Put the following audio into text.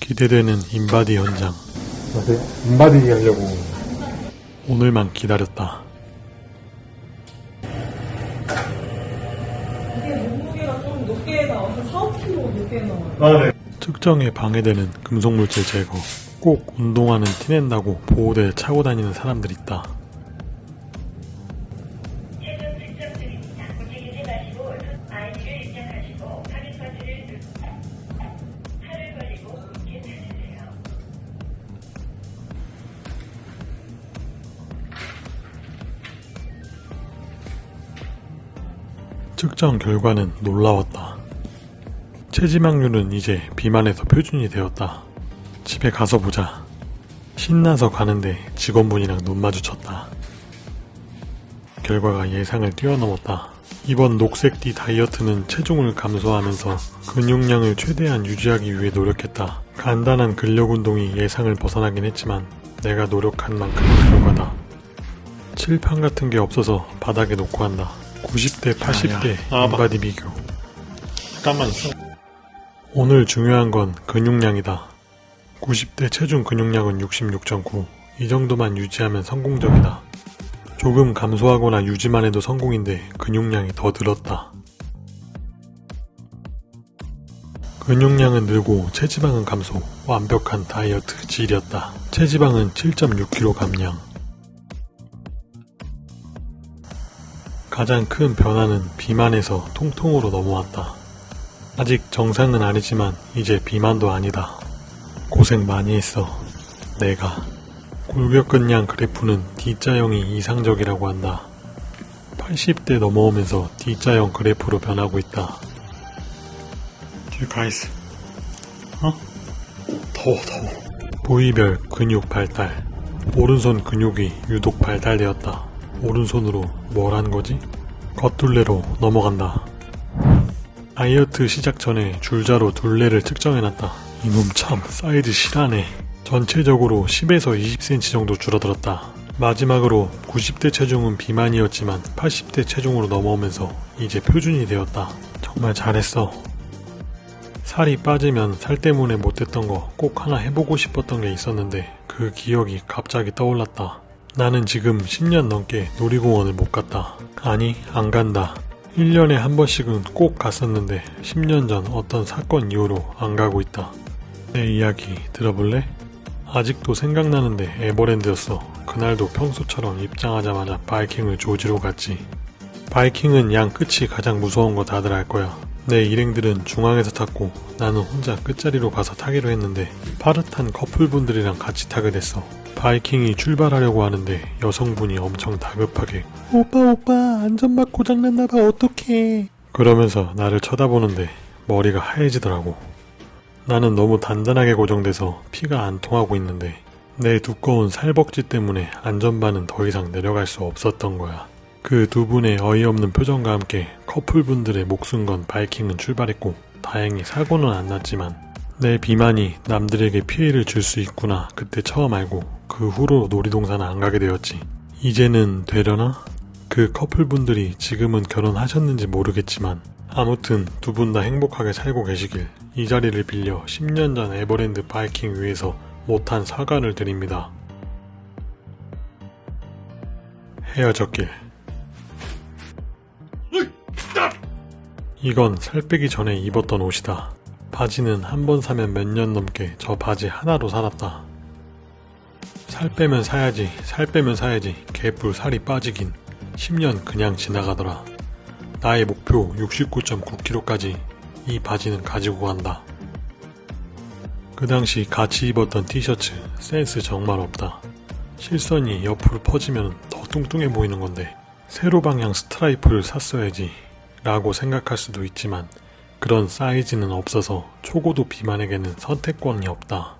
기대되는 인바디 현장. 인바디 하려고. 오늘만 기다렸다. 이게 몸무게가 좀 높게 나와서 4, 5kg 높게 나와요. 아, 네. 측정에 방해되는 금속물질 제거. 꼭 운동화는 티낸다고 보호대에 차고 다니는 사람들 있다. 측정 결과는 놀라웠다. 체지방률은 이제 비만에서 표준이 되었다. 집에 가서 보자. 신나서 가는데 직원분이랑 눈 마주쳤다. 결과가 예상을 뛰어넘었다. 이번 녹색 띠 다이어트는 체중을 감소하면서 근육량을 최대한 유지하기 위해 노력했다. 간단한 근력 운동이 예상을 벗어나긴 했지만 내가 노력한 만큼의 결과다. 칠판 같은 게 없어서 바닥에 놓고 한다. 90대, 80대 아, 봐. 인바디 비교. 잠깐만. 오늘 중요한 건 근육량이다. 90대 체중 근육량은 66.9. 이 정도만 유지하면 성공적이다. 조금 감소하거나 유지만 해도 성공인데 근육량이 더 늘었다. 근육량은 늘고 체지방은 감소. 완벽한 다이어트 질이었다. 체지방은 7.6kg 감량. 가장 큰 변화는 비만에서 통통으로 넘어왔다. 아직 정상은 아니지만 이제 비만도 아니다. 고생 많이 했어. 내가. 골격근량 그래프는 D자형이 이상적이라고 한다. 80대 넘어오면서 D자형 그래프로 변하고 있다. 뒤에 가있어. 어? 더워, 더워. 부위별 근육 발달. 오른손 근육이 유독 발달되었다. 오른손으로 뭘 한 거지? 겉둘레로 넘어간다. 다이어트 시작 전에 줄자로 둘레를 측정해놨다. 이놈 참 사이즈 실하네. 전체적으로 10에서 20cm 정도 줄어들었다. 마지막으로 90대 체중은 비만이었지만 80대 체중으로 넘어오면서 이제 표준이 되었다. 정말 잘했어. 살이 빠지면 살 때문에 못했던 거 꼭 하나 해보고 싶었던 게 있었는데 그 기억이 갑자기 떠올랐다. 나는 지금 10년 넘게 놀이공원을 못 갔다. 아니, 안 간다. 1년에 한 번씩은 꼭 갔었는데 10년 전 어떤 사건 이후로 안 가고 있다. 내 이야기 들어볼래? 아직도 생각나는데 에버랜드였어. 그날도 평소처럼 입장하자마자 바이킹을 조지로 갔지. 바이킹은 양 끝이 가장 무서운 거 다들 알 거야. 내 일행들은 중앙에서 탔고 나는 혼자 끝자리로 가서 타기로 했는데 파릇한 커플분들이랑 같이 타게 됐어. 바이킹이 출발하려고 하는데 여성분이 엄청 다급하게 오빠 오빠 안전막 고장났나봐 어떡해 그러면서 나를 쳐다보는데 머리가 하얘지더라고. 나는 너무 단단하게 고정돼서 피가 안 통하고 있는데 내 두꺼운 살벅지 때문에 안전바는 더 이상 내려갈 수 없었던 거야. 그 두 분의 어이없는 표정과 함께 커플분들의 목숨 건 바이킹은 출발했고 다행히 사고는 안 났지만 내 비만이 남들에게 피해를 줄 수 있구나 그때 처음 알고 그 후로 놀이동산을 안 가게 되었지. 이제는 되려나? 그 커플분들이 지금은 결혼하셨는지 모르겠지만 아무튼 두 분 다 행복하게 살고 계시길 이 자리를 빌려 10년 전 에버랜드 바이킹 위에서 못한 사과를 드립니다. 헤어졌길. 이건 살 빼기 전에 입었던 옷이다. 바지는 한 번 사면 몇 년 넘게 저 바지 하나로 살았다. 살 빼면 사야지, 살 빼면 사야지, 개뿔 살이 빠지긴 10년 그냥 지나가더라. 나의 목표 69.9kg까지 이 바지는 가지고 간다. 그 당시 같이 입었던 티셔츠 센스 정말 없다. 실선이 옆으로 퍼지면 더 뚱뚱해 보이는 건데 세로 방향 스트라이프를 샀어야지 라고 생각할 수도 있지만 그런 사이즈는 없어서 초고도 비만에게는 선택권이 없다.